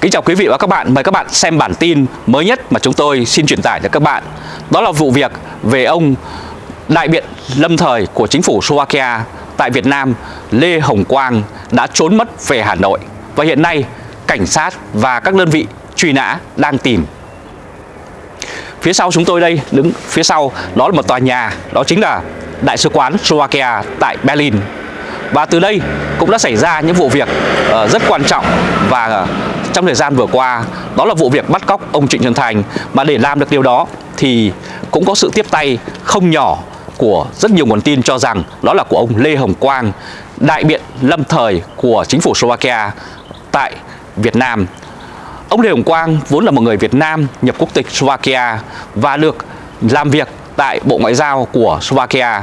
Kính chào quý vị và các bạn, mời các bạn xem bản tin mới nhất mà chúng tôi xin truyền tải cho các bạn. Đó là vụ việc về ông đại biện lâm thời của chính phủ Slovakia tại Việt Nam Lê Hồng Quang đã trốn mất về Hà Nội và hiện nay cảnh sát và các đơn vị truy nã đang tìm. Phía sau chúng tôi đây, đứng phía sau đó là một tòa nhà, đó chính là Đại sứ quán Slovakia tại Berlin. Và từ đây cũng đã xảy ra những vụ việc uh, rất quan trọng và uh, trong thời gian vừa qua đó là vụ việc bắt cóc ông Trịnh Xuân Thành mà để làm được điều đó thì cũng có sự tiếp tay không nhỏ của rất nhiều nguồn tin cho rằng đó là của ông Lê Hồng Quang, đại biện lâm thời của chính phủ Slovakia tại Việt Nam. Ông Lê Hồng Quang vốn là một người Việt Nam nhập quốc tịch Slovakia và được làm việc tại Bộ Ngoại giao của Slovakia.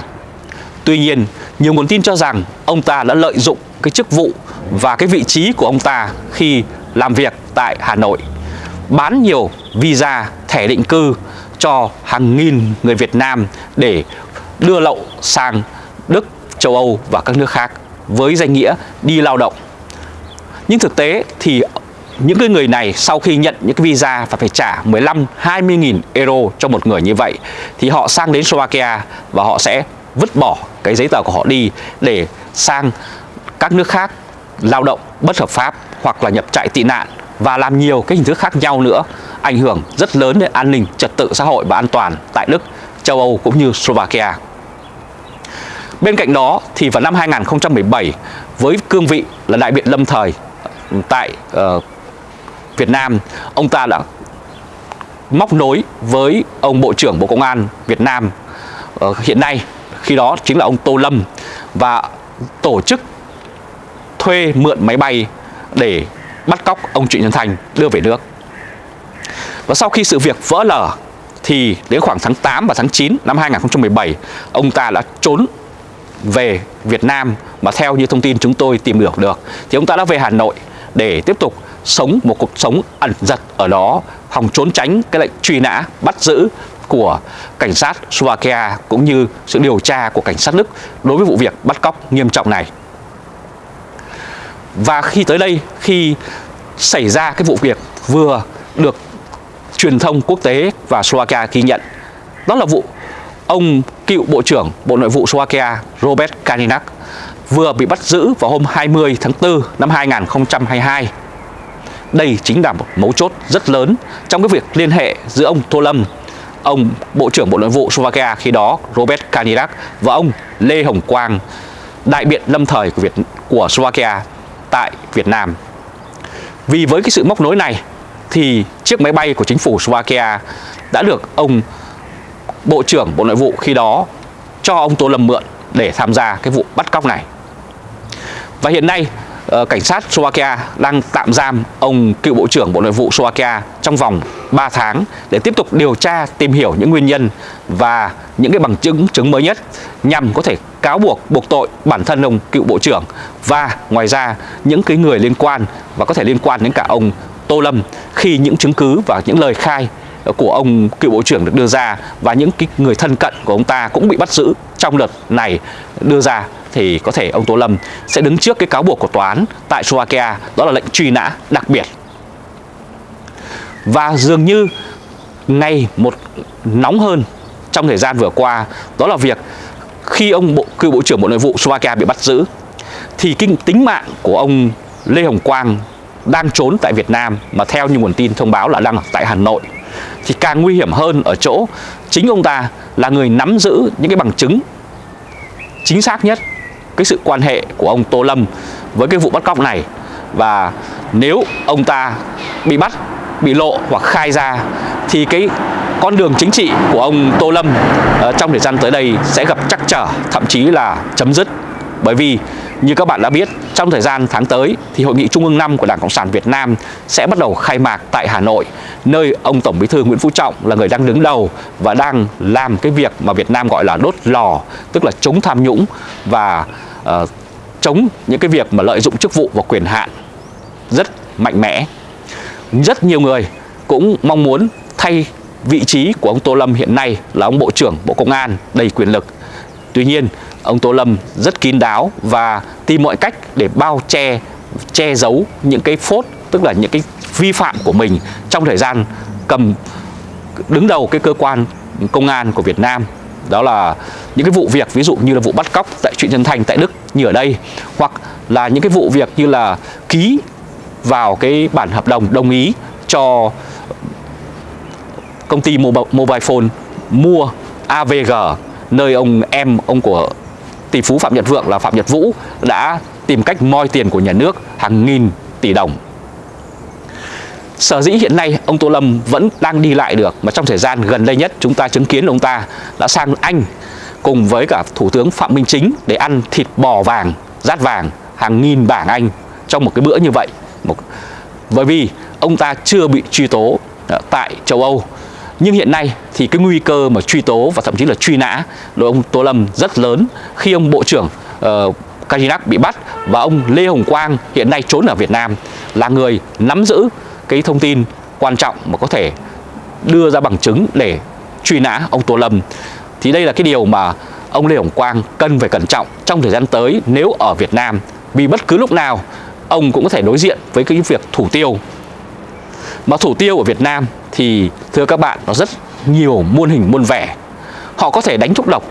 Tuy nhiên, nhiều nguồn tin cho rằng ông ta đã lợi dụng cái chức vụ và cái vị trí của ông ta khi làm việc tại Hà Nội bán nhiều visa thẻ định cư cho hàng nghìn người Việt Nam để đưa lậu sang Đức, châu Âu và các nước khác với danh nghĩa đi lao động. Nhưng thực tế thì những cái người này sau khi nhận những cái visa và phải trả 15 20 nghìn euro cho một người như vậy thì họ sang đến Slovakia và họ sẽ vứt bỏ cái giấy tờ của họ đi để sang các nước khác lao động bất hợp pháp hoặc là nhập trại tị nạn và làm nhiều cái hình thức khác nhau nữa ảnh hưởng rất lớn đến an ninh trật tự xã hội và an toàn tại Đức, châu Âu cũng như Slovakia. Bên cạnh đó thì vào năm 2017 với cương vị là đại biện lâm thời tại uh, Việt Nam, ông ta đã móc nối với ông Bộ trưởng Bộ Công an Việt Nam uh, hiện nay khi đó chính là ông Tô Lâm và tổ chức thuê mượn máy bay để bắt cóc ông Trịnh Nhân Thành đưa về nước. Và sau khi sự việc vỡ lở thì đến khoảng tháng 8 và tháng 9 năm 2017 ông ta đã trốn về Việt Nam mà theo như thông tin chúng tôi tìm được được, thì ông ta đã về Hà Nội để tiếp tục sống một cuộc sống ẩn giật ở đó hòng trốn tránh cái lệnh truy nã bắt giữ của cảnh sát Slovakia cũng như sự điều tra của cảnh sát Đức đối với vụ việc bắt cóc nghiêm trọng này. Và khi tới đây, khi xảy ra cái vụ việc vừa được truyền thông quốc tế và Slovakia ghi nhận, đó là vụ ông cựu Bộ trưởng Bộ Nội vụ Slovakia Robert Kalinak vừa bị bắt giữ vào hôm 20 tháng 4 năm 2022. Đây chính là một mấu chốt rất lớn trong cái việc liên hệ giữa ông Tô Lâm, ông Bộ trưởng Bộ Nội vụ Slovakia khi đó Robert Kalinak và ông Lê Hồng Quang, đại biện lâm thời của Việt của Slovakia tại Việt Nam. Vì với cái sự móc nối này thì chiếc máy bay của chính phủ Slovakia đã được ông Bộ trưởng Bộ Nội vụ khi đó cho ông Tô Lâm mượn để tham gia cái vụ bắt cóc này. Và hiện nay ờ, cảnh sát Slovakia đang tạm giam ông cựu Bộ trưởng Bộ Nội vụ Slovakia trong vòng 3 tháng để tiếp tục điều tra tìm hiểu những nguyên nhân và những cái bằng chứng chứng mới nhất nhằm có thể cáo buộc buộc tội bản thân ông cựu Bộ trưởng và ngoài ra, những cái người liên quan và có thể liên quan đến cả ông Tô Lâm, khi những chứng cứ và những lời khai của ông cựu bộ trưởng được đưa ra và những cái người thân cận của ông ta cũng bị bắt giữ trong đợt này đưa ra, thì có thể ông Tô Lâm sẽ đứng trước cái cáo buộc của tòa án tại Slovakia, đó là lệnh truy nã đặc biệt. Và dường như ngày một nóng hơn trong thời gian vừa qua, đó là việc khi ông bộ cựu bộ trưởng Bộ Nội vụ Slovakia bị bắt giữ, thì kinh, tính mạng của ông Lê Hồng Quang đang trốn tại Việt Nam mà theo như nguồn tin thông báo là đang ở tại Hà Nội, thì càng nguy hiểm hơn ở chỗ chính ông ta là người nắm giữ những cái bằng chứng chính xác nhất cái sự quan hệ của ông Tô Lâm với cái vụ bắt cóc này. Và nếu ông ta bị bắt, bị lộ hoặc khai ra, thì cái con đường chính trị của ông Tô Lâm ờ, trong thời gian tới đây sẽ gặp trắc trở thậm chí là chấm dứt bởi vì như các bạn đã biết, trong thời gian tháng tới thì Hội nghị Trung ương 5 của Đảng Cộng sản Việt Nam sẽ bắt đầu khai mạc tại Hà Nội, nơi ông Tổng Bí thư Nguyễn Phú Trọng là người đang đứng đầu và đang làm cái việc mà Việt Nam gọi là đốt lò, tức là chống tham nhũng và uh, chống những cái việc mà lợi dụng chức vụ và quyền hạn rất mạnh mẽ. Rất nhiều người cũng mong muốn thay vị trí của ông Tô Lâm hiện nay là ông Bộ trưởng Bộ Công an đầy quyền lực. Tuy nhiên, ông Tô Lâm rất kín đáo và tìm mọi cách để bao che che giấu những cái phốt tức là những cái vi phạm của mình trong thời gian cầm đứng đầu cái cơ quan công an của Việt Nam đó là những cái vụ việc ví dụ như là vụ bắt cóc tại truyện Nhân Thành tại Đức như ở đây hoặc là những cái vụ việc như là ký vào cái bản hợp đồng đồng ý cho công ty mobile phone mua AVG nơi ông em ông của tỷ phú Phạm Nhật Vượng là Phạm Nhật Vũ đã tìm cách moi tiền của nhà nước hàng nghìn tỷ đồng. Sở dĩ hiện nay ông Tô Lâm vẫn đang đi lại được mà trong thời gian gần đây nhất chúng ta chứng kiến ông ta đã sang Anh cùng với cả Thủ tướng Phạm Minh Chính để ăn thịt bò vàng, rát vàng hàng nghìn bảng Anh trong một cái bữa như vậy. Một... Bởi vì ông ta chưa bị truy tố à, tại châu Âu nhưng hiện nay thì cái nguy cơ mà truy tố và thậm chí là truy nã đối ông Tô Lâm rất lớn khi ông Bộ trưởng ờ, uh, Kajinak bị bắt và ông Lê Hồng Quang hiện nay trốn ở Việt Nam là người nắm giữ cái thông tin quan trọng mà có thể đưa ra bằng chứng để truy nã ông Tô Lâm. Thì đây là cái điều mà ông Lê Hồng Quang cần phải cẩn trọng trong thời gian tới nếu ở Việt Nam vì bất cứ lúc nào ông cũng có thể đối diện với cái việc thủ tiêu. Mà thủ tiêu ở Việt Nam thì thưa các bạn nó rất nhiều muôn hình muôn vẻ. Họ có thể đánh thuốc độc,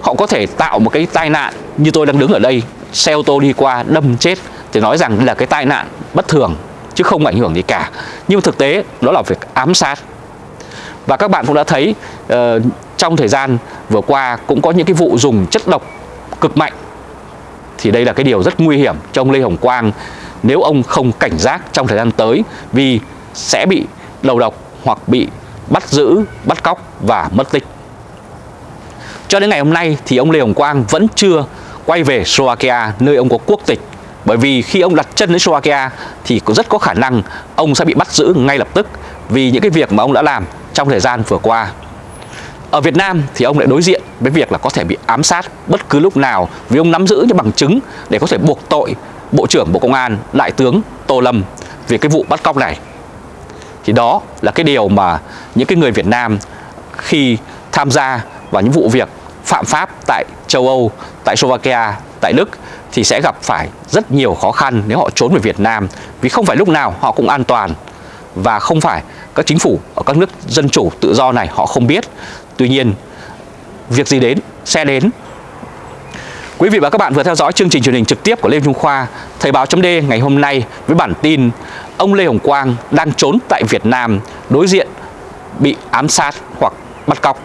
họ có thể tạo một cái tai nạn như tôi đang đứng ở đây, xe ô tô đi qua đâm chết thì nói rằng là cái tai nạn bất thường chứ không ảnh hưởng gì cả. Nhưng thực tế đó là việc ám sát. Và các bạn cũng đã thấy uh, trong thời gian vừa qua cũng có những cái vụ dùng chất độc cực mạnh. Thì đây là cái điều rất nguy hiểm cho ông Lê Hồng Quang nếu ông không cảnh giác trong thời gian tới vì sẽ bị đầu độc hoặc bị bắt giữ, bắt cóc và mất tích. Cho đến ngày hôm nay thì ông Lê Hồng Quang vẫn chưa quay về Slovakia nơi ông có quốc tịch bởi vì khi ông đặt chân đến Slovakia thì có rất có khả năng ông sẽ bị bắt giữ ngay lập tức vì những cái việc mà ông đã làm trong thời gian vừa qua. Ở Việt Nam thì ông lại đối diện với việc là có thể bị ám sát bất cứ lúc nào vì ông nắm giữ những bằng chứng để có thể buộc tội Bộ trưởng Bộ Công an Đại tướng Tô Lâm về cái vụ bắt cóc này. Thì đó là cái điều mà những cái người Việt Nam khi tham gia vào những vụ việc phạm pháp tại châu Âu, tại Slovakia, tại Đức thì sẽ gặp phải rất nhiều khó khăn nếu họ trốn về Việt Nam vì không phải lúc nào họ cũng an toàn và không phải các chính phủ ở các nước dân chủ tự do này họ không biết. Tuy nhiên, việc gì đến xe đến. Quý vị và các bạn vừa theo dõi chương trình truyền hình trực tiếp của Lê Trung Khoa, Thời báo chấm ngày hôm nay với bản tin ông Lê Hồng Quang đang trốn tại Việt Nam đối diện bị ám sát hoặc bắt cóc.